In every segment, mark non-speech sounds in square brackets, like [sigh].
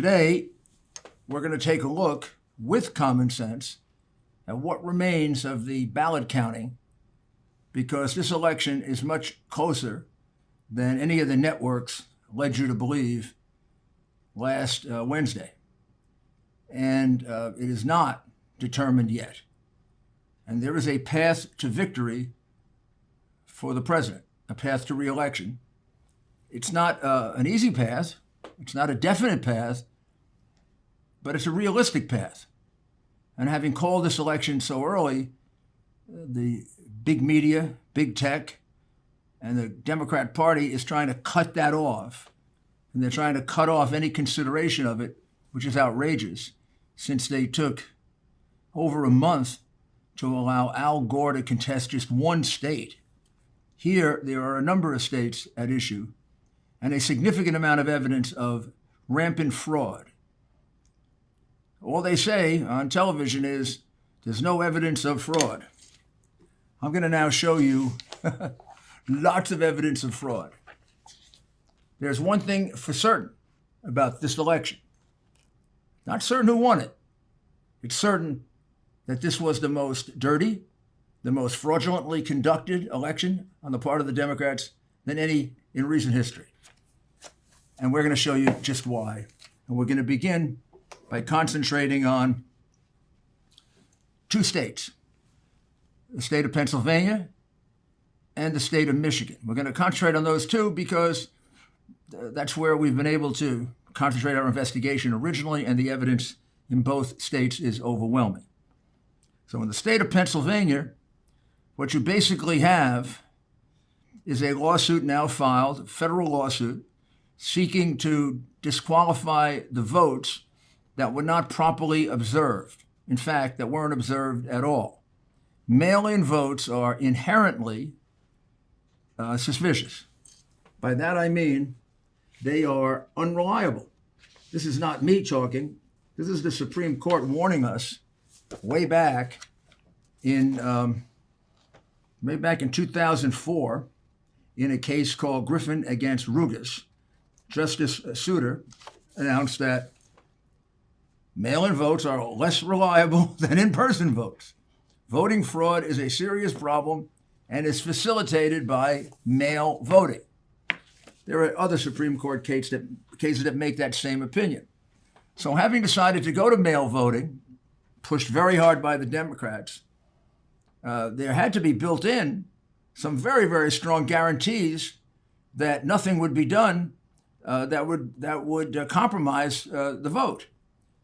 Today, we're going to take a look with common sense at what remains of the ballot counting because this election is much closer than any of the networks led you to believe last uh, Wednesday. And uh, it is not determined yet. And there is a path to victory for the president, a path to reelection. It's not uh, an easy path, it's not a definite path, but it's a realistic path. And having called this election so early, the big media, big tech, and the Democrat Party is trying to cut that off. And they're trying to cut off any consideration of it, which is outrageous, since they took over a month to allow Al Gore to contest just one state. Here, there are a number of states at issue and a significant amount of evidence of rampant fraud. All they say on television is there's no evidence of fraud. I'm going to now show you [laughs] lots of evidence of fraud. There's one thing for certain about this election. Not certain who won it. It's certain that this was the most dirty, the most fraudulently conducted election on the part of the Democrats than any in recent history. And we're going to show you just why. And we're going to begin by concentrating on two states the state of Pennsylvania and the state of Michigan. We're going to concentrate on those two because that's where we've been able to concentrate our investigation originally, and the evidence in both states is overwhelming. So, in the state of Pennsylvania, what you basically have is a lawsuit now filed, a federal lawsuit, seeking to disqualify the votes that were not properly observed. In fact, that weren't observed at all. Mail in votes are inherently uh, suspicious. By that I mean they are unreliable. This is not me talking. This is the Supreme Court warning us way back in um, way back in 2004 in a case called Griffin against Roupas. Justice Souter announced that mail-in votes are less reliable [laughs] than in-person votes. Voting fraud is a serious problem and is facilitated by mail voting. There are other Supreme Court cases that, cases that make that same opinion. So, having decided to go to mail voting, pushed very hard by the Democrats, uh, there had to be built in some very, very strong guarantees that nothing would be done uh, that would that would uh, compromise uh, the vote.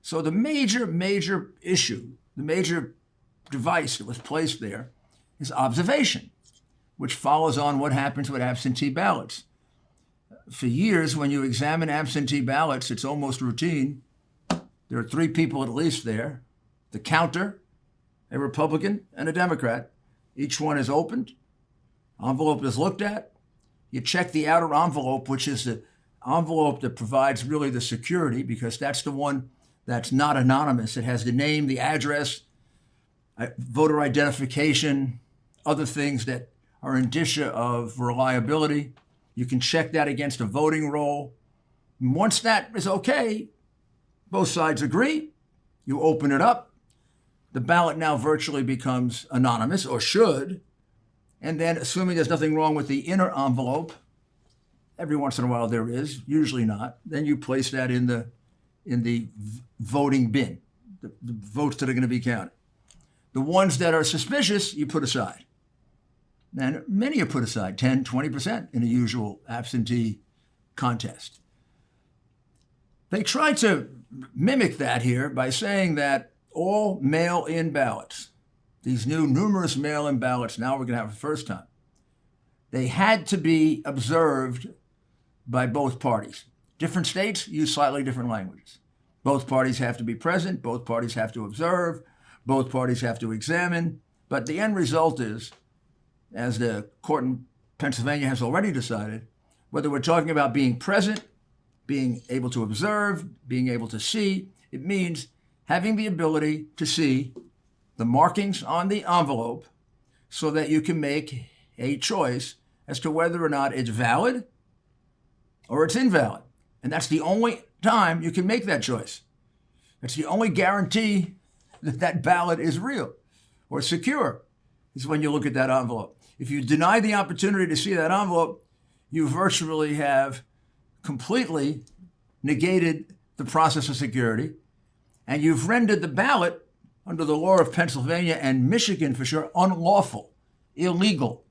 So the major, major issue, the major device that was placed there, is observation which follows on what happens with absentee ballots. For years, when you examine absentee ballots, it's almost routine. There are three people at least there the counter, a Republican, and a Democrat. Each one is opened, envelope is looked at. You check the outer envelope, which is the envelope that provides really the security, because that's the one that's not anonymous. It has the name, the address, uh, voter identification, other things that are indicia of reliability. You can check that against a voting roll. Once that is okay, both sides agree, you open it up. The ballot now virtually becomes anonymous, or should. And then, assuming there's nothing wrong with the inner envelope, every once in a while there is, usually not, then you place that in the in the voting bin, the, the votes that are going to be counted. The ones that are suspicious, you put aside. And many are put aside, 10, 20% in a usual absentee contest. They try to mimic that here by saying that all mail in ballots, these new numerous mail in ballots, now we're going to have for the first time, they had to be observed by both parties. Different states use slightly different languages. Both parties have to be present, both parties have to observe, both parties have to examine, but the end result is as the court in Pennsylvania has already decided, whether we're talking about being present, being able to observe, being able to see, it means having the ability to see the markings on the envelope so that you can make a choice as to whether or not it's valid or it's invalid. And that's the only time, you can make that choice. It's the only guarantee that that ballot is real or secure, is when you look at that envelope. If you deny the opportunity to see that envelope, you virtually have completely negated the process of security, and you've rendered the ballot under the law of Pennsylvania and Michigan for sure unlawful, illegal.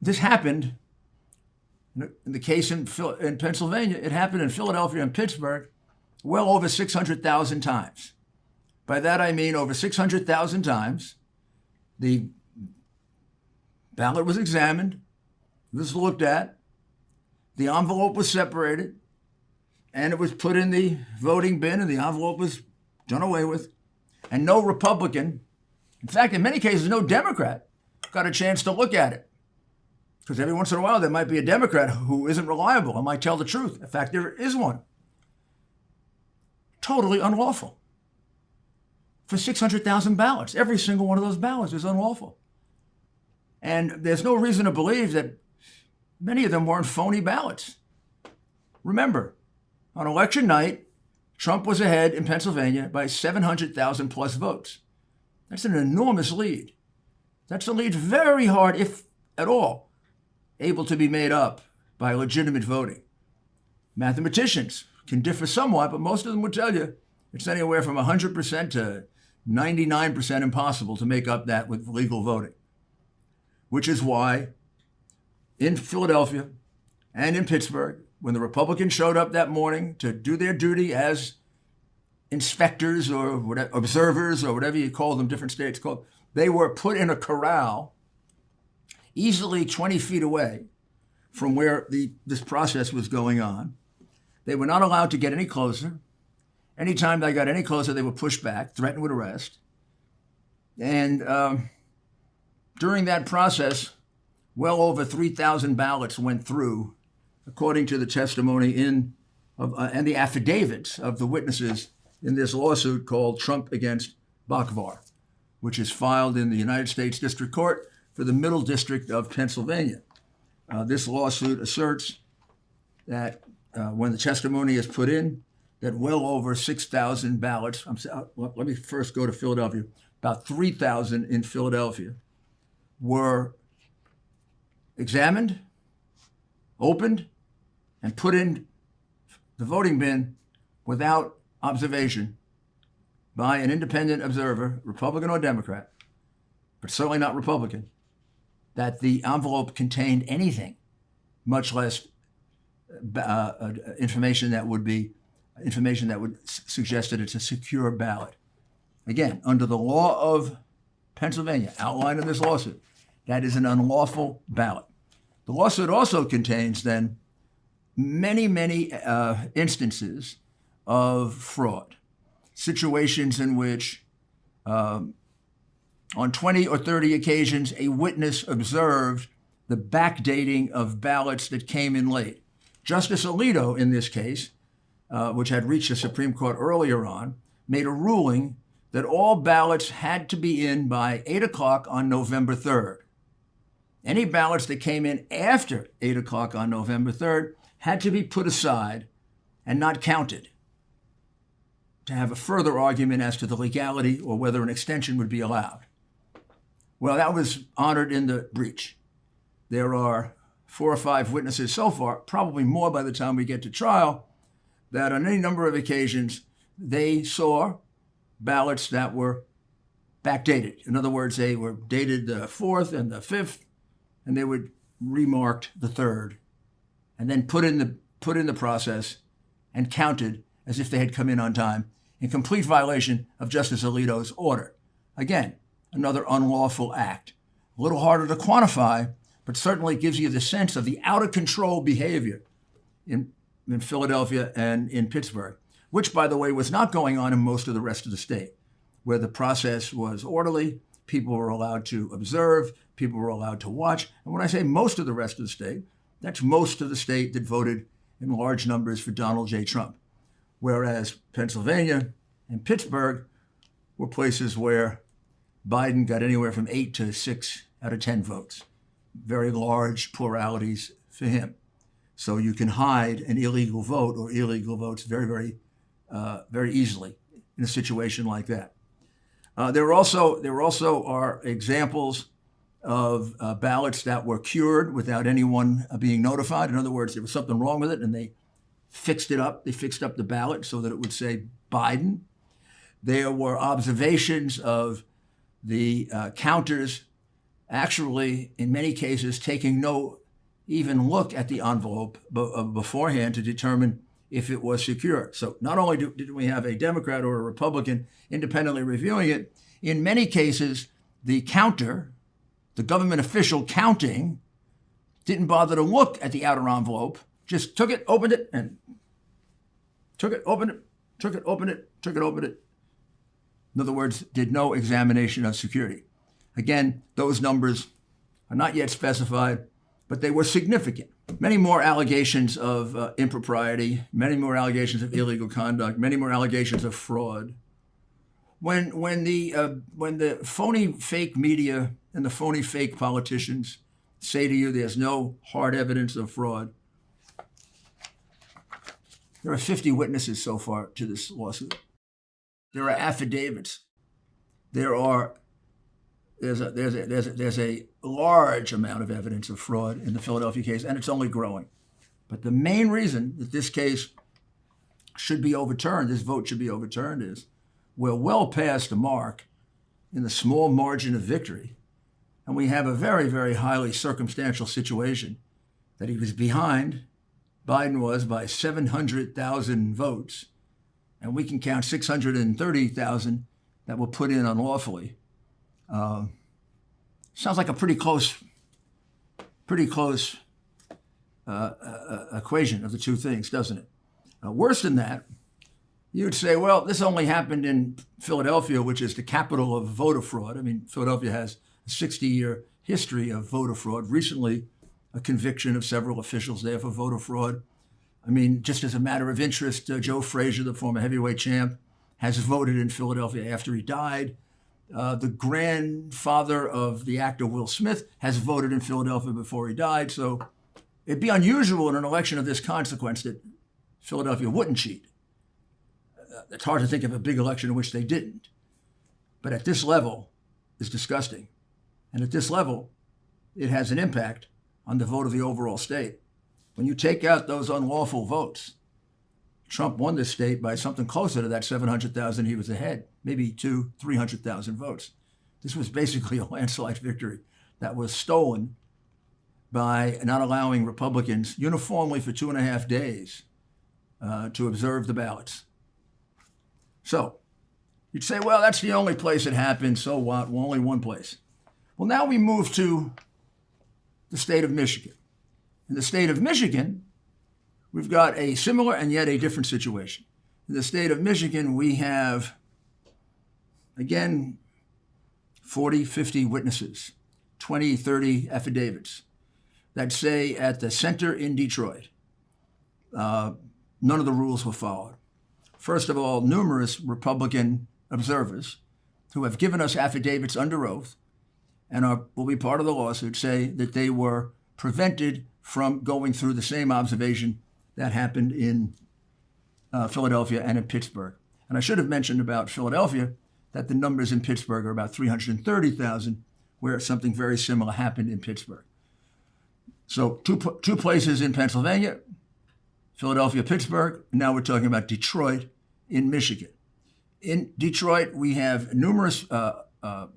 This happened in the case in, in Pennsylvania, it happened in Philadelphia and Pittsburgh well over 600,000 times. By that I mean over 600,000 times, the ballot was examined, was looked at, the envelope was separated, and it was put in the voting bin, and the envelope was done away with. And no Republican, in fact, in many cases, no Democrat got a chance to look at it. Because every once in a while, there might be a Democrat who isn't reliable and might tell the truth. In fact, there is one. Totally unlawful. For 600,000 ballots. Every single one of those ballots is unlawful. And there's no reason to believe that many of them weren't phony ballots. Remember, on election night, Trump was ahead in Pennsylvania by 700,000 plus votes. That's an enormous lead. That's a lead very hard, if at all, able to be made up by legitimate voting. Mathematicians can differ somewhat, but most of them would tell you it's anywhere from 100% to 99% impossible to make up that with legal voting, which is why in Philadelphia and in Pittsburgh, when the Republicans showed up that morning to do their duty as inspectors or whatever, observers or whatever you call them, different states call, they were put in a corral easily 20 feet away from where the, this process was going on. They were not allowed to get any closer. Anytime they got any closer, they were pushed back, threatened with arrest. And um, during that process, well over 3,000 ballots went through, according to the testimony in of, uh, and the affidavits of the witnesses in this lawsuit called Trump against Boockvar, which is filed in the United States District Court for the Middle District of Pennsylvania. Uh, this lawsuit asserts that uh, when the testimony is put in, that well over 6,000 ballots, uh, let me first go to Philadelphia, about 3,000 in Philadelphia, were examined, opened, and put in the voting bin without observation by an independent observer, Republican or Democrat, but certainly not Republican, that the envelope contained anything, much less uh, uh, information that would be information that would suggest that it's a secure ballot. Again, under the law of Pennsylvania, outlined in this lawsuit, that is an unlawful ballot. The lawsuit also contains then many, many uh, instances of fraud, situations in which um, on 20 or 30 occasions, a witness observed the backdating of ballots that came in late. Justice Alito, in this case, uh, which had reached the Supreme Court earlier on, made a ruling that all ballots had to be in by 8 o'clock on November 3rd. Any ballots that came in after 8 o'clock on November 3rd had to be put aside and not counted to have a further argument as to the legality or whether an extension would be allowed. Well, that was honored in the breach. There are four or five witnesses so far, probably more by the time we get to trial, that on any number of occasions they saw ballots that were backdated. In other words, they were dated the fourth and the fifth, and they would remarked the third, and then put in the put in the process and counted as if they had come in on time, in complete violation of Justice Alito's order. Again, another unlawful act. A little harder to quantify, but certainly gives you the sense of the out of control behavior in, in Philadelphia and in Pittsburgh, which, by the way, was not going on in most of the rest of the state, where the process was orderly, people were allowed to observe, people were allowed to watch. And when I say most of the rest of the state, that's most of the state that voted in large numbers for Donald J. Trump. Whereas Pennsylvania and Pittsburgh were places where Biden got anywhere from eight to six out of 10 votes. Very large pluralities for him. So you can hide an illegal vote or illegal votes very, very, uh, very easily in a situation like that. Uh, there also there also are examples of uh, ballots that were cured without anyone uh, being notified. In other words, there was something wrong with it, and they fixed it up. They fixed up the ballot so that it would say Biden. There were observations of the uh, counters actually, in many cases, taking no even look at the envelope uh, beforehand to determine if it was secure. So not only do, did we have a Democrat or a Republican independently reviewing it, in many cases, the counter, the government official counting, didn't bother to look at the outer envelope, just took it, opened it, and took it, opened it, took it, opened it, took it, opened it. In other words, did no examination of security. Again, those numbers are not yet specified, but they were significant. Many more allegations of uh, impropriety, many more allegations of illegal conduct, many more allegations of fraud. When, when, the, uh, when the phony fake media and the phony fake politicians say to you there's no hard evidence of fraud, there are 50 witnesses so far to this lawsuit. There are affidavits. There are there's a, there's a, there's a, there's a large amount of evidence of fraud in the Philadelphia case, and it's only growing. But the main reason that this case should be overturned, this vote should be overturned, is we're well past the mark in the small margin of victory. And we have a very, very highly circumstantial situation that he was behind, Biden was by 700,000 votes, and we can count 630,000 that were put in unlawfully. Uh, sounds like a pretty close, pretty close uh, uh, equation of the two things, doesn't it? Uh, worse than that, you'd say, well, this only happened in Philadelphia, which is the capital of voter fraud. I mean, Philadelphia has a 60-year history of voter fraud. Recently, a conviction of several officials there for voter fraud. I mean, just as a matter of interest, uh, Joe Frazier, the former heavyweight champ, has voted in Philadelphia after he died. Uh, the grandfather of the actor Will Smith has voted in Philadelphia before he died. So it'd be unusual in an election of this consequence that Philadelphia wouldn't cheat. Uh, it's hard to think of a big election in which they didn't. But at this level, it's disgusting. And at this level, it has an impact on the vote of the overall state. When you take out those unlawful votes, Trump won this state by something closer to that 700,000 he was ahead, maybe two, 300,000 votes. This was basically [laughs] a landslide victory that was stolen by not allowing Republicans uniformly for two and a half days uh, to observe the ballots. So you'd say, well, that's the only place it happened. So what? Well, only one place. Well, now we move to the state of Michigan. In the state of Michigan, we've got a similar and yet a different situation. In the state of Michigan, we have, again, 40, 50 witnesses, 20, 30 affidavits that say at the center in Detroit, uh, none of the rules were followed. First of all, numerous Republican observers who have given us affidavits under oath and are, will be part of the lawsuit say that they were prevented from going through the same observation that happened in uh, Philadelphia and in Pittsburgh. And I should have mentioned about Philadelphia that the numbers in Pittsburgh are about 330,000, where something very similar happened in Pittsburgh. So two, two places in Pennsylvania, Philadelphia, Pittsburgh. Now we're talking about Detroit in Michigan. In Detroit, we have numerous uh, uh,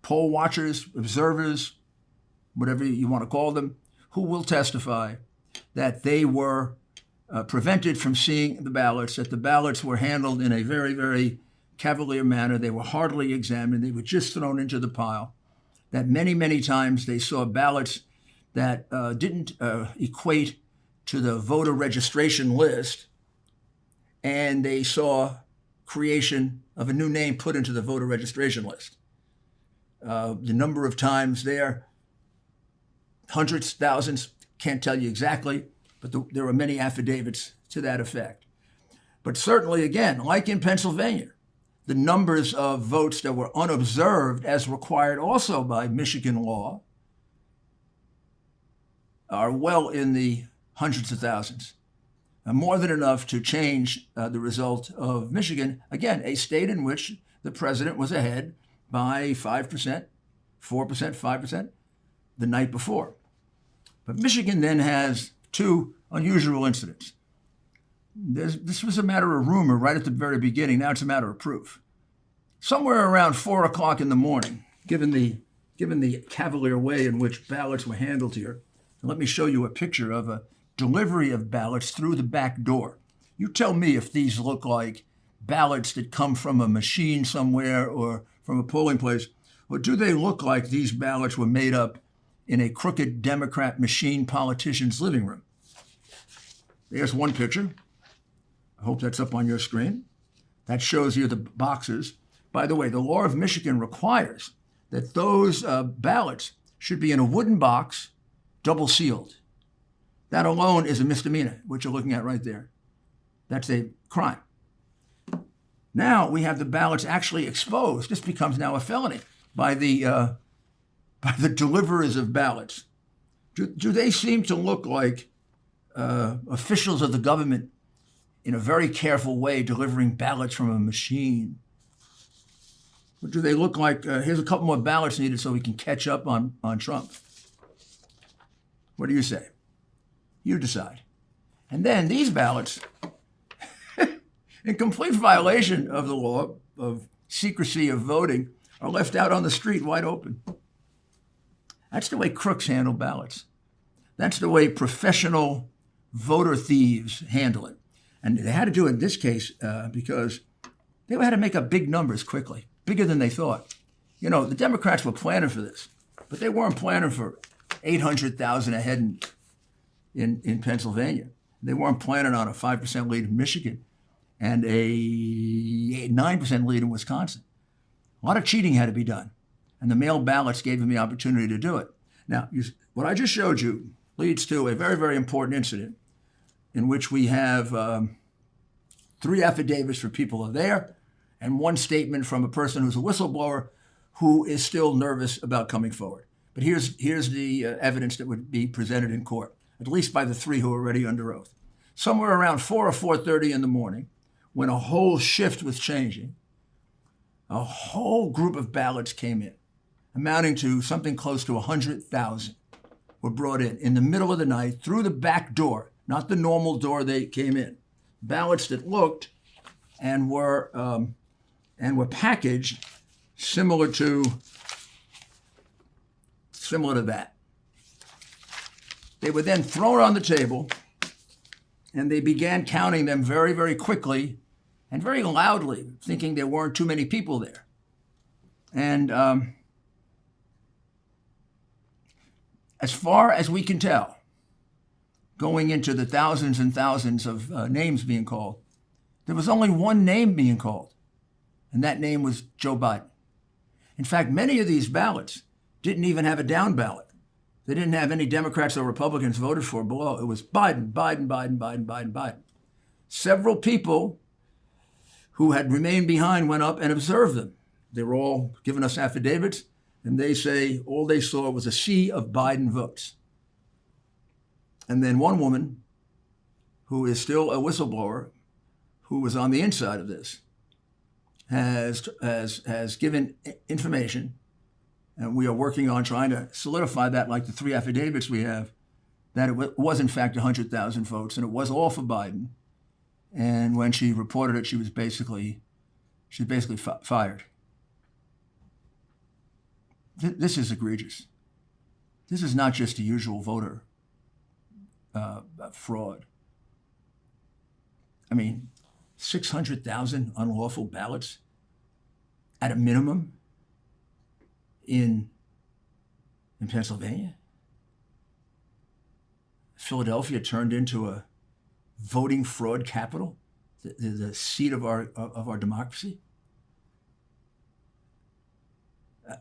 poll watchers, observers, whatever you want to call them, who will testify that they were uh, prevented from seeing the ballots, that the ballots were handled in a very, very cavalier manner. They were hardly examined. They were just thrown into the pile. That many, many times they saw ballots that uh, didn't uh, equate to the voter registration list, and they saw creation of a new name put into the voter registration list. Uh, the number of times there, hundreds, thousands, can't tell you exactly, but the, there are many affidavits to that effect. But certainly, again, like in Pennsylvania, the numbers of votes that were unobserved, as required also by Michigan law, are well in the hundreds of thousands. and more than enough to change uh, the result of Michigan, again, a state in which the president was ahead by 5%, 4%, 5% the night before. But Michigan then has two unusual incidents. There's, this was a matter of rumor right at the very beginning. Now it's a matter of proof. Somewhere around four o'clock in the morning, given the given the cavalier way in which ballots were handled here, let me show you a picture of a delivery of ballots through the back door. You tell me if these look like ballots that come from a machine somewhere or from a polling place, or do they look like these ballots were made up in a crooked Democrat machine politician's living room? There's one picture. I hope that's up on your screen. That shows you the boxes. By the way, the law of Michigan requires that those uh, ballots should be in a wooden box, double sealed. That alone is a misdemeanor, which you're looking at right there. That's a crime. Now we have the ballots actually exposed. This becomes now a felony by the uh, by the deliverers of ballots. Do, do they seem to look like uh, officials of the government in a very careful way delivering ballots from a machine? Or do they look like uh, here's a couple more ballots needed so we can catch up on, on Trump? What do you say? You decide. And then these ballots, [laughs] in complete violation of the law of secrecy of voting, are left out on the street wide open. That's the way crooks handle ballots. That's the way professional voter thieves handle it. And they had to do it in this case uh, because they had to make up big numbers quickly, bigger than they thought. You know, the Democrats were planning for this, but they weren't planning for 800,000 ahead in, in, in Pennsylvania. They weren't planning on a 5% lead in Michigan and a 9% lead in Wisconsin. A lot of cheating had to be done, and the mail ballots gave him the opportunity to do it. Now, you, what I just showed you leads to a very, very important incident in which we have um, three affidavits for people are there and one statement from a person who's a whistleblower who is still nervous about coming forward. But here's, here's the uh, evidence that would be presented in court, at least by the three who are already under oath. Somewhere around 4 or 4.30 in the morning, when a whole shift was changing, a whole group of ballots came in, amounting to something close to 100,000 were brought in in the middle of the night through the back door, not the normal door they came in. Ballots that looked and were um, and were packaged similar to similar to that. They were then thrown on the table and they began counting them very, very quickly and very loudly, thinking there weren't too many people there. And um, as far as we can tell, going into the thousands and thousands of uh, names being called, there was only one name being called, and that name was Joe Biden. In fact, many of these ballots didn't even have a down ballot. They didn't have any Democrats or Republicans voted for below. It was Biden, Biden, Biden, Biden, Biden, Biden. Several people who had remained behind went up and observed them. They were all giving us affidavits and they say all they saw was a sea of Biden votes. And then one woman, who is still a whistleblower, who was on the inside of this, has, has, has given information, and we are working on trying to solidify that, like the three affidavits we have, that it was in fact 100,000 votes, and it was all for Biden. And when she reported it, she was basically, she was basically fired th this is egregious. This is not just a usual voter uh, fraud. I mean, 600,000 unlawful ballots at a minimum in, in Pennsylvania. Philadelphia turned into a voting fraud capital, the, the, the seat of our, of our democracy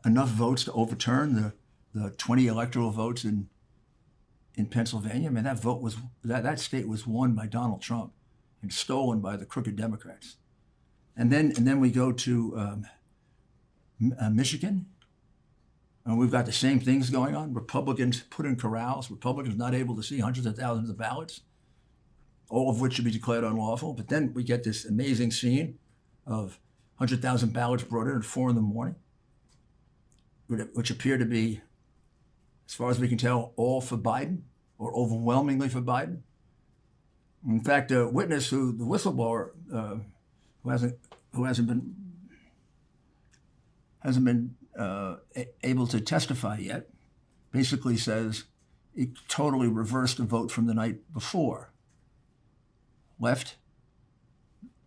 enough votes to overturn the, the 20 electoral votes in in Pennsylvania. I mean, that vote was that that state was won by Donald Trump and stolen by the crooked Democrats. And then and then we go to um, uh, Michigan, And we've got the same things going on. Republicans put in corrals, Republicans not able to see hundreds of thousands of ballots, all of which should be declared unlawful. But then we get this amazing scene of 100,000 ballots brought in at four in the morning, which appear to be, as far as we can tell, all for Biden or overwhelmingly for Biden. In fact, a witness who, the whistleblower, uh, who hasn't who hasn't been hasn't been uh, able to testify yet, basically says it totally reversed the vote from the night before. Left,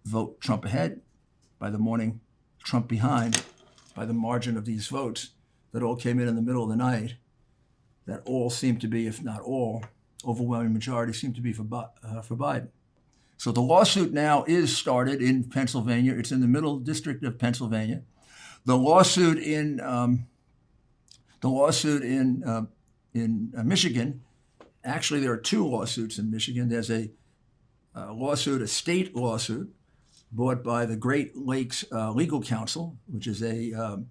vote Trump ahead. By the morning, Trump behind by the margin of these votes that all came in in the middle of the night, that all seemed to be, if not all, overwhelming majority seemed to be for, uh, for Biden. So the lawsuit now is started in Pennsylvania. It's in the middle district of Pennsylvania. The lawsuit in um, the lawsuit in uh, in uh, Michigan. Actually, there are two lawsuits in Michigan. There's a, a lawsuit, a state lawsuit, brought by the Great Lakes uh, Legal Council, which is a um,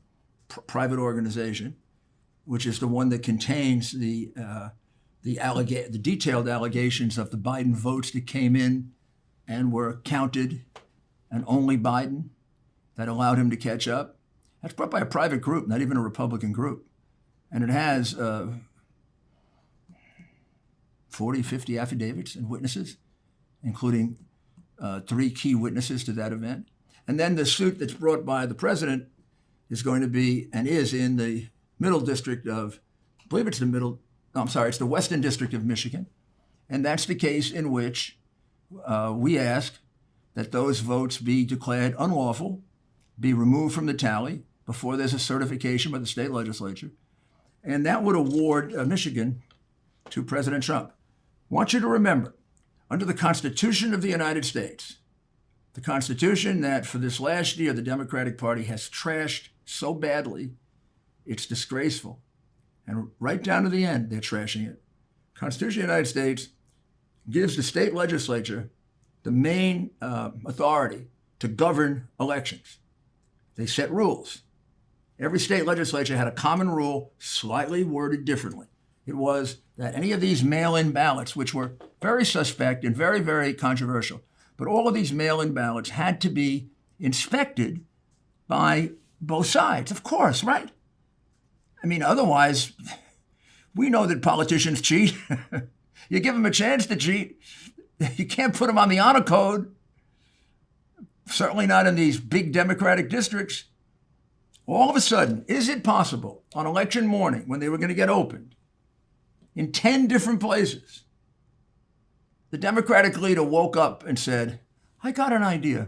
private organization, which is the one that contains the uh, the, allega- the detailed allegations of the Biden votes that came in and were counted, and only Biden that allowed him to catch up. That's brought by a private group, not even a Republican group. And it has uh, 40, 50 affidavits and witnesses, including uh, three key witnesses to that event. And then the suit that's brought by the president is going to be and is in the middle district of, I believe it's the middle, no, I'm sorry, it's the Western District of Michigan. And that's the case in which uh, we ask that those votes be declared unlawful, be removed from the tally before there's a certification by the state legislature, and that would award uh, Michigan to President Trump. I want you to remember, under the Constitution of the United States, the Constitution that for this last year the Democratic Party has trashed so badly, it's disgraceful. And right down to the end, they're trashing it. Constitution of the United States gives the state legislature the main uh, authority to govern elections. They set rules. Every state legislature had a common rule, slightly worded differently. It was that any of these mail in ballots, which were very suspect and very, very controversial, but all of these mail in ballots had to be inspected by both sides, of course, right? I mean, otherwise, we know that politicians cheat. [laughs] You give them a chance to cheat. You can't put them on the honor code. Certainly not in these big Democratic districts. All of a sudden, is it possible on election morning when they were going to get opened in 10 different places, the Democratic leader woke up and said, I got an idea.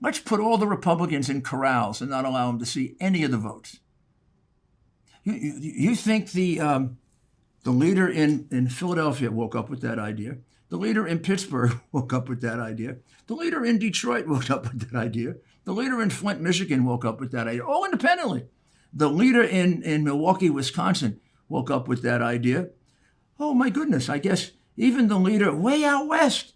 Let's put all the Republicans in corrals and not allow them to see any of the votes. You, you, you think the, um, the leader in, in Philadelphia woke up with that idea. The leader in Pittsburgh [laughs] woke up with that idea. The leader in Detroit woke up with that idea. The leader in Flint, Michigan woke up with that idea, all independently. The leader in, in Milwaukee, Wisconsin woke up with that idea. Oh my goodness, I guess even the leader way out west,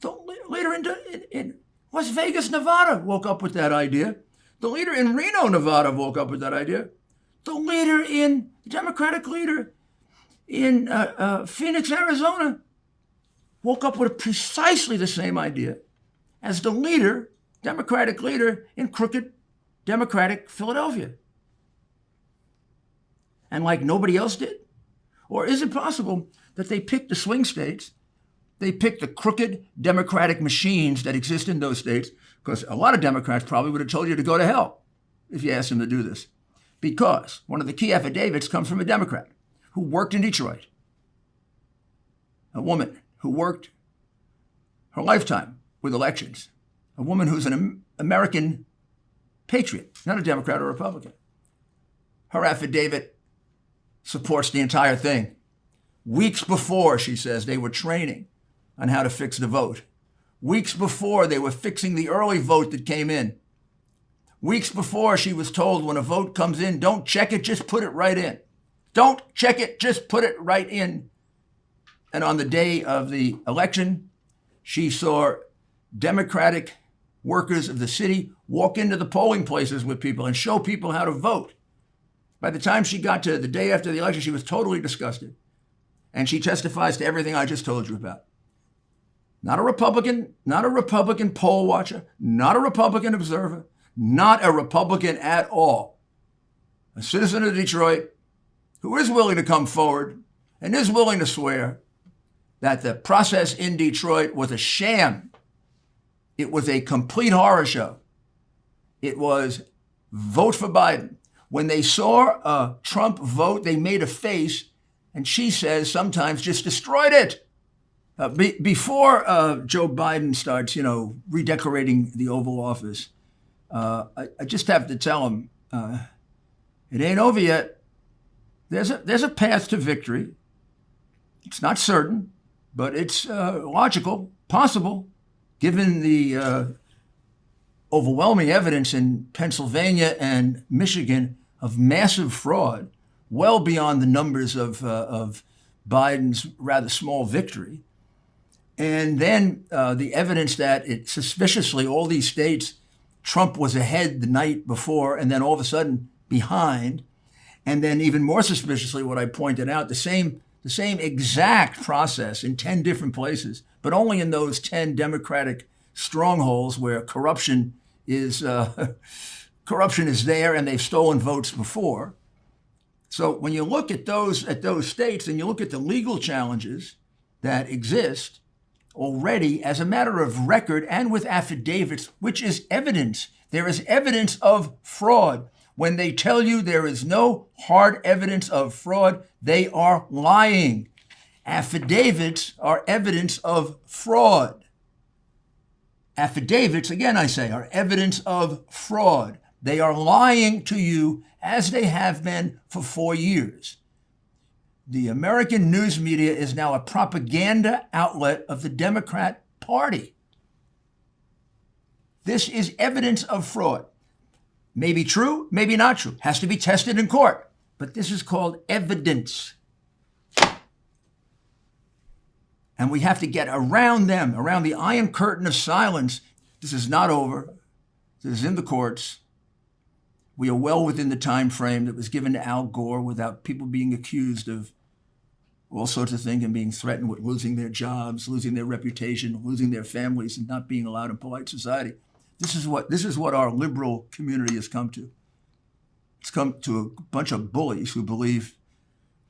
the leader in, in, in Las Vegas, Nevada woke up with that idea. The leader in Reno, Nevada woke up with that idea. The leader in, the Democratic leader in uh, uh, Phoenix, Arizona, woke up with precisely the same idea as the leader, Democratic leader in crooked Democratic Philadelphia. And like nobody else did? Or is it possible that they picked the swing states, they picked the crooked Democratic machines that exist in those states? Because a lot of Democrats probably would have told you to go to hell if you asked them to do this. Because one of the key affidavits comes from a Democrat who worked in Detroit, a woman who worked her lifetime with elections, a woman who's an American patriot, not a Democrat or Republican. Her affidavit supports the entire thing. Weeks before, she says, they were training on how to fix the vote. Weeks before, they were fixing the early vote that came in. Weeks before, she was told when a vote comes in, don't check it, just put it right in. Don't check it, just put it right in. And on the day of the election, she saw Democratic workers of the city walk into the polling places with people and show people how to vote By the time she got to the day after the election, she was totally disgusted. And she testifies to everything I just told you about. Not a Republican, not a Republican poll watcher, not a Republican observer, not a Republican at all. A citizen of Detroit who is willing to come forward and is willing to swear that the process in Detroit was a sham. It was a complete horror show. It was vote for Biden. When they saw a Trump vote, they made a face, and she says sometimes just destroyed it. Uh, be, before uh, Joe Biden starts, you know, redecorating the Oval Office, uh, I, I, just have to tell him uh, it ain't over yet. There's a there's a path to victory. It's not certain, but it's uh, logical, possible, given the uh, overwhelming evidence in Pennsylvania and Michigan of massive fraud, well beyond the numbers of, of Biden's rather small victory. And then uh, the evidence that it suspiciously, all these states, Trump was ahead the night before and then all of a sudden behind. And then even more suspiciously, what I pointed out, the same, the same exact process in 10 different places, but only in those 10 Democratic strongholds where corruption is uh, [laughs] corruption is there and they've stolen votes before. So when you look at those at those states and you look at the legal challenges that exist already as a matter of record and with affidavits, which is evidence, there is evidence of fraud. When they tell you there is no hard evidence of fraud, they are lying. Affidavits are evidence of fraud. Affidavits, again, I say, are evidence of fraud. They are lying to you as they have been for four years. The American news media is now a propaganda outlet of the Democrat Party. This is evidence of fraud. Maybe true, maybe not true. Has to be tested in court. But this is called evidence. And we have to get around them, around the iron curtain of silence. This is not over. This is in the courts. We are well within the time frame that was given to Al Gore without people being accused of all sorts of things and being threatened with losing their jobs, losing their reputation, losing their families, and not being allowed in polite society. This is what this is what our liberal community has come to. It's come to a bunch of bullies who believe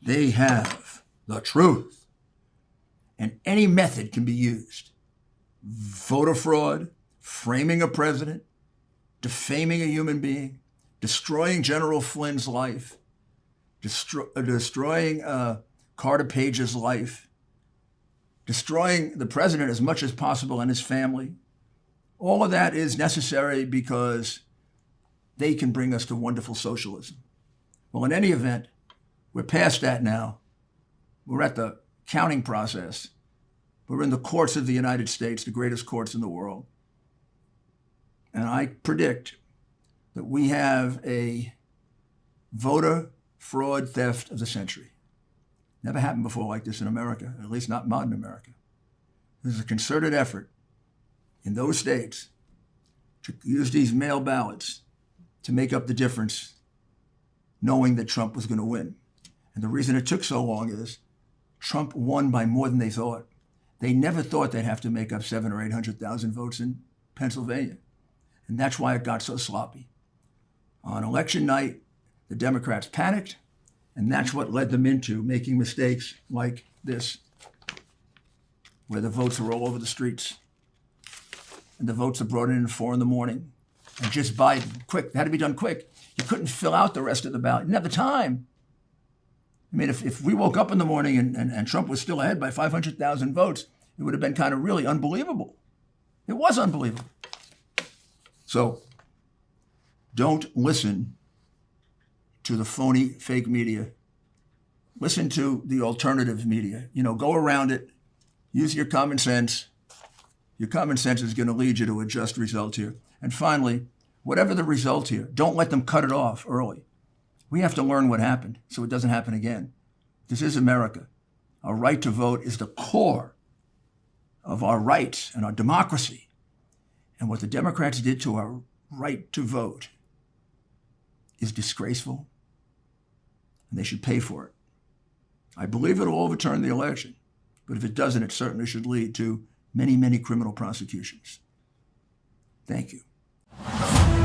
they have the truth and any method can be used. Voter fraud, framing a president, defaming a human being, destroying General Flynn's life, uh, destroying uh, Carter Page's life, destroying the president as much as possible and his family. All of that is necessary because they can bring us to wonderful socialism. Well, in any event, we're past that now. We're at the counting process. We're in the courts of the United States, the greatest courts in the world. And I predict that we have a voter fraud theft of the century. Never happened before like this in America, at least not modern America. There's a concerted effort in those states to use these mail ballots to make up the difference, knowing that Trump was going to win. And the reason it took so long is Trump won by more than they thought. They never thought they'd have to make up seven or 800,000 votes in Pennsylvania. And that's why it got so sloppy. On election night, the Democrats panicked, and that's what led them into making mistakes like this, where the votes are all over the streets. And the votes are brought in at four in the morning. And just Biden, quick, it had to be done quick. You couldn't fill out the rest of the ballot. You didn't have the time. I mean, if, if we woke up in the morning and, and, and Trump was still ahead by 500,000 votes, it would have been kind of really unbelievable. It was unbelievable. So don't listen to the phony fake media. Listen to the alternative media. You know, go around it, use your common sense. Your common sense is going to lead you to a just result here. And finally, whatever the result here, don't let them cut it off early. We have to learn what happened so it doesn't happen again. This is America. Our right to vote is the core of our rights and our democracy. And what the Democrats did to our right to vote is disgraceful, and they should pay for it. I believe it'll overturn the election, but if it doesn't, it certainly should lead to many, many criminal prosecutions. Thank you.